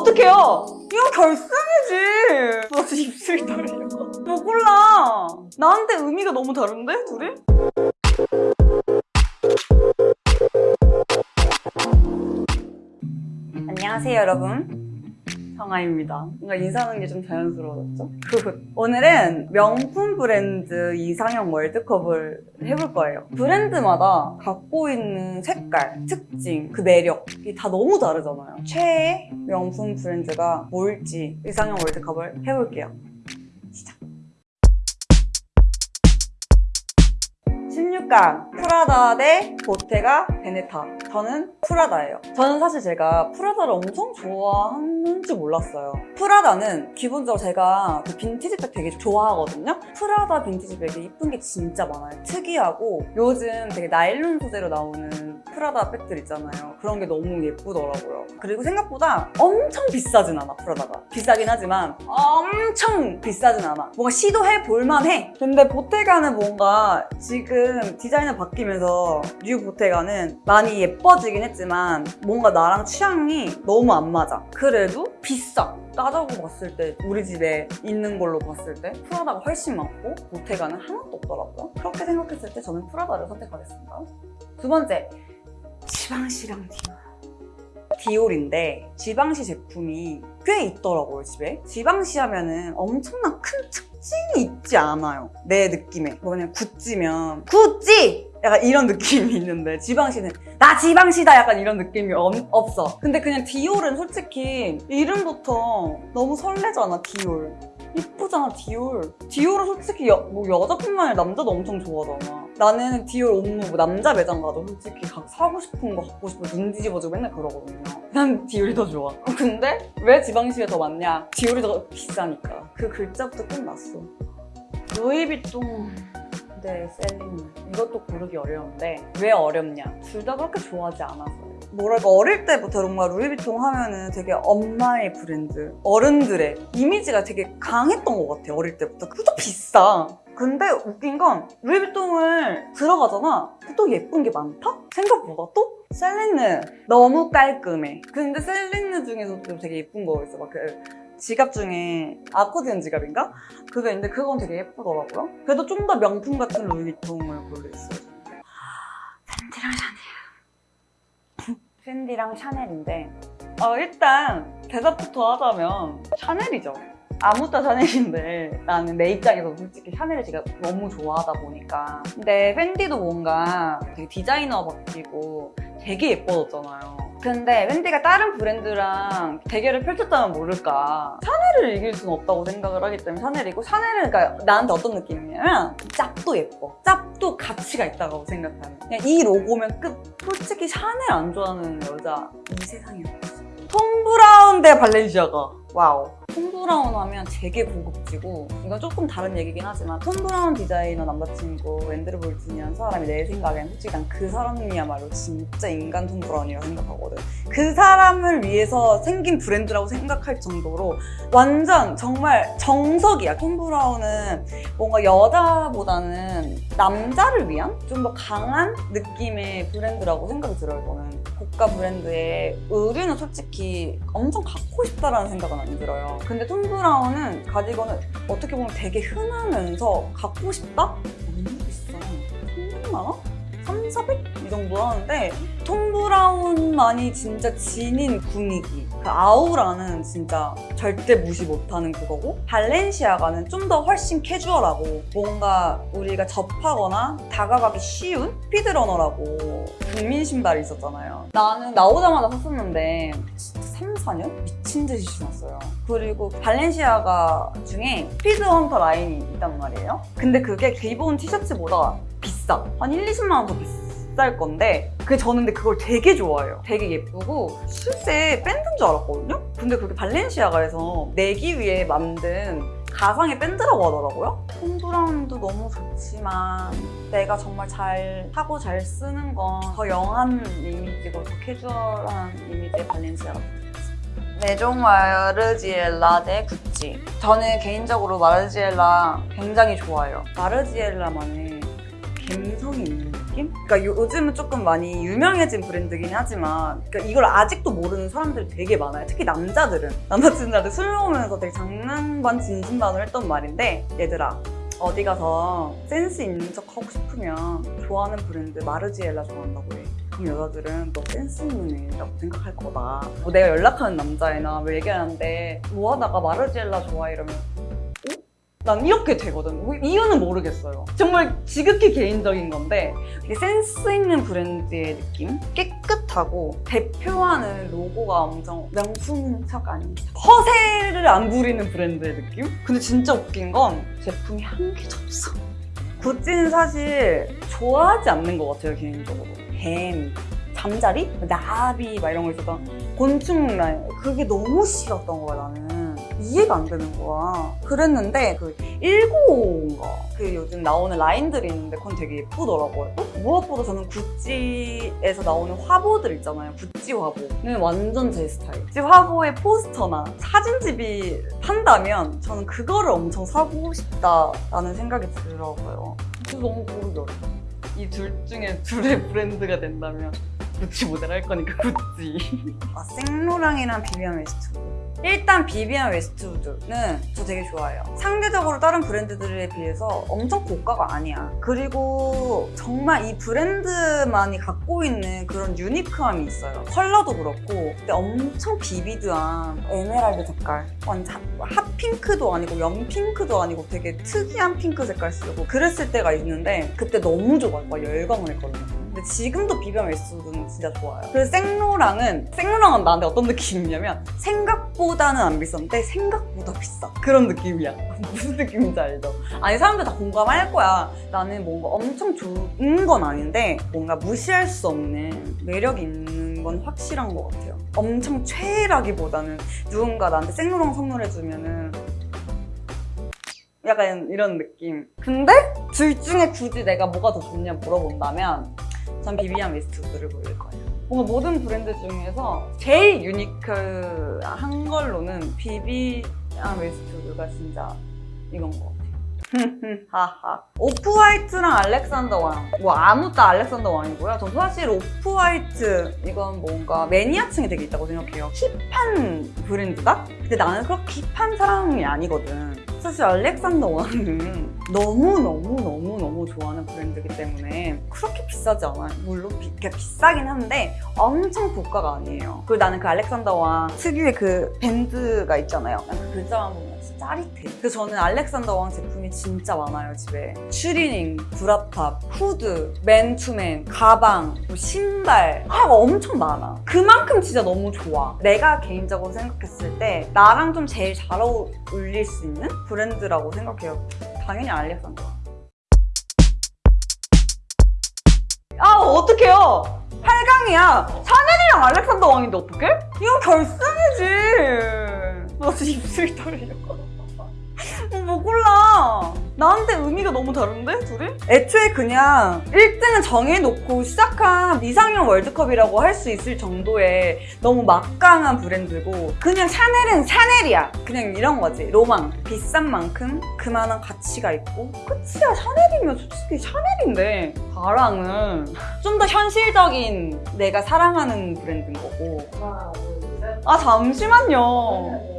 어떡해요? 이거 결승이지. 나 진짜 입술이 떨려. 뭐 골라? 나한테 의미가 너무 다른데, 둘이? 안녕하세요, 여러분. 정아입니다. 뭔가 인사하는 게 좀 자연스러워졌죠? 오늘은 명품 브랜드 이상형 월드컵을 해볼 거예요. 브랜드마다 갖고 있는 색깔, 특징, 그 매력이 다 너무 다르잖아요. 최애 명품 브랜드가 뭘지 이상형 월드컵을 해볼게요. 시작! 16강 프라다 대 보테가 베네타. 저는 프라다예요. 저는 사실 제가 프라다를 엄청 좋아하는 줄 몰랐어요. 프라다는 기본적으로 제가 그 빈티지백 되게 좋아하거든요. 프라다 빈티지백이 이쁜 게 진짜 많아요. 특이하고 요즘 되게 나일론 소재로 나오는 프라다 백들 있잖아요. 그런 게 너무 예쁘더라고요. 그리고 생각보다 엄청 비싸진 않아 프라다가. 비싸긴 하지만 엄청 비싸진 않아. 뭔가 시도해 볼만해. 근데 보테가는 뭔가 지금 디자인을 바뀌면서 new 보테가는 많이 예뻐지긴 했지만 뭔가 나랑 취향이 너무 안 맞아. 그래도 비싸. 따져고 봤을 때 우리 집에 있는 걸로 봤을 때 프라다가 훨씬 많고 보테가는 하나도 없더라고요. 그렇게 생각했을 때 저는 프라다를 선택하겠습니다. 두 번째 지방시랑 디올. 디올인데 지방시 제품이 꽤 있더라고요 집에. 지방시 하면은 엄청난 큰 특징이 있지 않아요 내 느낌에. 뭐냐 구찌면 구찌! 약간 이런 느낌이 있는데 지방시는 나 지방시다! 약간 이런 느낌이 없, 없어. 근데 그냥 디올은 솔직히 이름부터 너무 설레잖아 디올. 이쁘잖아 디올. 디올은 솔직히 여, 뭐 여자뿐만 아니라 남자도 엄청 좋아하잖아 나는 디올 옴므 뭐 남자 매장 가도 솔직히 각 사고 싶은 거 갖고 싶어 눈 뒤집어지고 맨날 그러거든요. 난 디올이 더 좋아. 근데 왜 지방시가 더 많냐? 디올이 더 비싸니까. 그 글자부터 끝났어. 루이비통 네, 셀린 이것도 고르기 어려운데 왜 어렵냐? 둘 다 그렇게 좋아하지 않아서요 뭐랄까 어릴 때부터 뭔가 루이비통 하면은 되게 엄마의 브랜드 어른들의 이미지가 되게 강했던 것 같아요 어릴 때부터. 그것도 비싸 근데 웃긴 건 루이비통을 들어가잖아 또 예쁜 게 많다? 생각보다 또? 셀린느 너무 깔끔해 근데 셀린느 중에서도 되게 예쁜 거 있어 막 그 지갑 중에 아코디언 지갑인가? 그게 있는데 그건 되게 예쁘더라고요. 그래도 좀 더 명품 같은 루이비통을 고르겠어요. 펜디랑 샤넬. 펜디랑 샤넬인데 어, 일단 대답부터 하자면 샤넬이죠. 아묻따 샤넬인데 나는 내 입장에서 솔직히 샤넬을 제가 너무 좋아하다 보니까. 근데 펜디도 뭔가 되게 디자이너 바뀌고 되게 예뻐졌잖아요. 근데 펜디가 다른 브랜드랑 대결을 펼쳤다면 모를까. 샤넬을 이길 수는 없다고 생각을 하기 때문에 샤넬이고 샤넬은 그러니까 나한테 어떤 느낌이냐면 짭도 예뻐. 짭도 가치가 있다고 생각하는. 그냥 이 로고면 끝. 솔직히 샤넬 안 좋아하는 여자 이 세상에 없어. 톰 브라운 대 발렌시아가 wow. 톰 브라운 하면 되게 고급지고 이건 조금 다른 얘기긴 하지만 톰 브라운 디자이너 남자친구 앤드루 볼튼이라는 사람이 내 생각엔 솔직히 난 그 사람이야말로 진짜 인간 톰 브라운이라고 생각하거든. 그 사람을 위해서 생긴 브랜드라고 생각할 정도로 완전 정말 정석이야. 톰 브라운은 뭔가 여자보다는 남자를 위한 좀 더 강한 느낌의 브랜드라고 생각이 들어요 저는 고가 브랜드의 의류는 솔직히 엄청 갖고 싶다라는 생각은 안 들어요 근데 톰 브라운은 가디건은 어떻게 보면 되게 흔하면서 갖고 싶다? 너무 비싸 300만 원? 3, 400? 이 정도 하는데 톰 브라운만이 진짜 지닌 분위기 그 아우라는 진짜 절대 무시 못하는 그거고 발렌시아가는 좀 더 훨씬 캐주얼하고 뭔가 우리가 접하거나 다가가기 쉬운 피드러너라고 국민 신발이 있었잖아요 나는 나오자마자 샀었는데 진짜 3, 4년? 미친 듯이 신었어요 그리고 발렌시아가 중에 speed hunter 라인이 있단 말이에요 근데 그게 기본 티셔츠보다 비싸. 한 1, 20만 원 더 비쌀 건데 그 저는 근데 그걸 되게 좋아해요. 되게 예쁘고 실제 밴드인 줄 알았거든요? 근데 그게 발렌시아가에서 내기 위해 만든 가상의 밴드라고 하더라고요. 톰 브라운도 너무 좋지만 내가 정말 잘 하고 잘 쓰는 건 더 young한 이미지고 더 캐주얼한 이미지의 발렌시아가 내종 마르지엘라 대 구찌 저는 개인적으로 마르지엘라 굉장히 좋아해요. 마르지엘라만의 감성이 있는 느낌? 그러니까 요, 요즘은 조금 많이 유명해진 브랜드긴 하지만 그러니까 이걸 아직도 모르는 사람들이 되게 많아요. 특히 남자들은 남자친구한테 술 먹으면서 되게 장난 반 진심 반을 했던 말인데 얘들아 어디 가서 센스 있는 척 하고 싶으면 좋아하는 브랜드 마르지엘라 좋아한다고 해. 여자들은 너 센스 있는 애라고 생각할 거다. 뭐 내가 연락하는 남자애나 뭐 얘기하는데 뭐 하다가 마르지엘라 좋아해 이러면 어? 난 이렇게 되거든. 뭐 이유는 모르겠어요. 정말 지극히 개인적인 건데 되게 센스 있는 브랜드의 느낌? 깨끗하고 대표하는 로고가 엄청 명품인 척 아닌 척 허세를 안 부리는 브랜드의 느낌? 근데 진짜 웃긴 건 제품이 한 개도 없어. 구찌는 사실 좋아하지 않는 것 같아요 개인적으로. 뱀, 잠자리, 나비 막 이런 거 있었던 곤충 라인 그게 너무 싫었던 거야 나는. 이해가 안 되는 거야. 그랬는데 그 195인가 그 요즘 나오는 라인들이 있는데 그건 되게 예쁘더라고요. 어? 무엇보다 저는 구찌에서 나오는 화보들 있잖아요. 구찌 화보는 완전 제 스타일. 구찌 화보의 포스터나 사진집이 판다면 저는 그거를 엄청 사고 싶다라는 생각이 들어요. 그래서 너무 고르기 어려워. 이둘 중에 둘의 브랜드가 된다면 구찌 모델 할 거니까 구찌. 아, 생로랑이랑 비비안 웨스트우드. 일단 비비안 웨스트우드는 저 되게 좋아해요. 상대적으로 다른 브랜드들에 비해서 엄청 고가가 아니야. 그리고 정말 이 브랜드만이 갖고 있는 그런 unique함이 있어요. 컬러도 그렇고 근데 엄청 vivid한 에메랄드 색깔. 핫핑크도 아니고 연핑크도 아니고 되게 특이한 핑크 색깔 쓰고 그랬을 때가 있는데 그때 너무 좋아요. 막 열광을 했거든요. 근데 지금도 비비안 웨스트우드는 진짜 좋아요. 그래서 생로랑은 생로랑은 나한테 어떤 느낌이냐면 생각보다는 안 비싼데 생각보다 비싸. 그런 느낌이야. 무슨 느낌인지 알죠? 아니 사람들 다 공감할 거야. 나는 뭔가 엄청 좋은 건 아닌데 뭔가 무시할 수 없는 매력이 있는 건 확실한 것 같아요. 엄청 최애라기보다는 누군가 나한테 생로랑 선물해주면 은 약간 이런 느낌. 근데 둘 중에 굳이 내가 뭐가 더 좋냐 물어본다면 전 비비안 웨스트우드를 고를 거예요. 뭔가 모든 브랜드 중에서 제일 unique한 걸로는 비비안 웨스트우드가 진짜 이건 것 같아요. 하하. 오프화이트랑 알렉산더 왕. 뭐 아묻따 알렉산더 왕이고요. 전 사실 오프화이트 이건 뭔가 매니아층이 되게 있다고 생각해요. hip한 브랜드다? 근데 나는 그렇게 hip한 사람이 아니거든. 사실 알렉산더 왕은 너무너무너무너무 좋아하는 브랜드이기 때문에 그렇게 비싸지 않아요. 물론 비, 비싸긴 한데 엄청 고가가 아니에요. 그리고 나는 그 알렉산더 왕 특유의 그 밴드가 있잖아요. 그 글자만 보면 진짜 짜릿해. 그래서 저는 알렉산더 왕 제품이 진짜 많아요, 집에. 추리닝, bra top, 후드, 맨투맨, 가방, 뭐 신발 하가 엄청 많아. 그만큼 진짜 너무 좋아. 내가 개인적으로 생각했을 때 나랑 좀 제일 잘 어울릴 수 있는 브랜드라고 생각해요. 당연히 알렉산더 왕. 아, 어떡해요? 8강이야. 샤넬이랑 알렉산더 왕인데 어떡해? 이거 결승이지. 나 지금 입술이 떨려. 어, 뭐 골라? 나한테 의미가 너무 다른데, 둘이? 애초에 그냥 1등은 정해놓고 시작한 이상형 월드컵이라고 할 수 있을 정도의 너무 막강한 브랜드고 그냥 샤넬은 샤넬이야. 그냥 이런 거지. 로망. 비싼 만큼 그만한 가치가 있고 끝이야. 샤넬이면 솔직히 샤넬인데 가랑은 좀 더 현실적인 내가 사랑하는 브랜드인 거고. 아 잠시만요.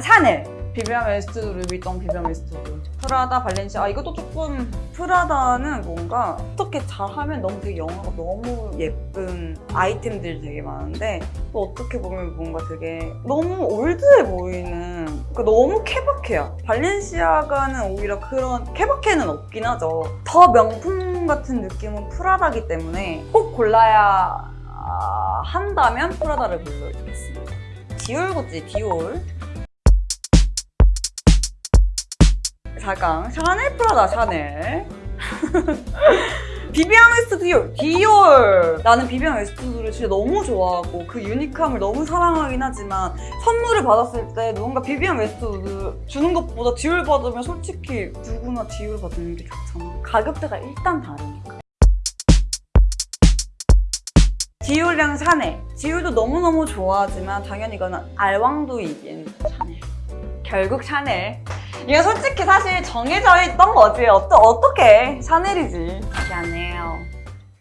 샤넬. 비비안 웨스트우드, 루이비통, 비비안 웨스트우드. 프라다, 발렌시아. 아, 이것도 조금 프라다는 뭔가 어떻게 잘하면 너무 되게 영화가 너무 예쁜 아이템들이 되게 많은데 또 어떻게 보면 뭔가 되게 너무 올드해 보이는 그러니까 너무 케바케야. 발렌시아가는 오히려 그런 케바케는 없긴 하죠. 더 명품 같은 느낌은 프라다기 때문에 꼭 골라야 한다면 프라다를 불러주겠습니다. 디올 구찌 디올 4강 샤넬 프라다 샤넬. 비비안 웨스트 디올 나는 비비안 웨스트를 진짜 너무 좋아하고 그 unique함을 너무 사랑하긴 하지만 선물을 받았을 때 누군가 비비안 웨스트 주는 것보다 디올 받으면 솔직히 누구나 디올 받는 게 좋잖아 가격대가 일단 다르니까. 디올이랑 샤넬. 디올도 너무너무 좋아하지만 당연히 이거는 알왕도 이긴 샤넬. 결국 샤넬. 이게 솔직히 사실 정해져 있던 거지. 어떠, 어떻게 샤넬이지. 미안해요.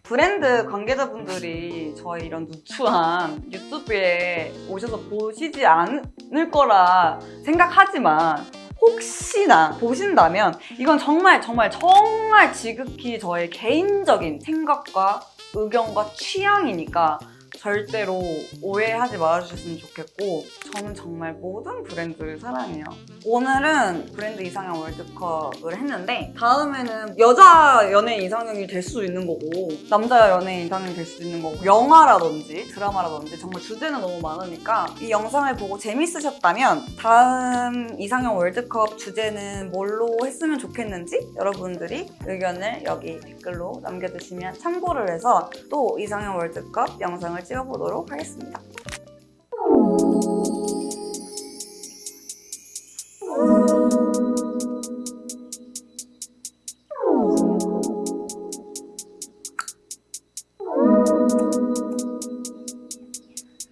브랜드 관계자분들이 저희 이런 누추한 유튜브에 오셔서 보시지 않을 거라 생각하지만 혹시나 보신다면 이건 정말 정말 정말 지극히 저의 개인적인 생각과 의견과 취향이니까 절대로 오해하지 말아주셨으면 좋겠고 저는 정말 모든 브랜드를 사랑해요. 오늘은 브랜드 이상형 월드컵을 했는데 다음에는 여자 연예인 이상형이 될 수도 있는 거고 남자 연예인 이상형이 될 수도 있는 거고 영화라든지 드라마라든지 정말 주제는 너무 많으니까 이 영상을 보고 재밌으셨다면 다음 이상형 월드컵 주제는 뭘로 했으면 좋겠는지 여러분들이 의견을 여기 댓글로 남겨주시면 참고를 해서 또 이상형 월드컵 영상을 찍어보도록 하겠습니다.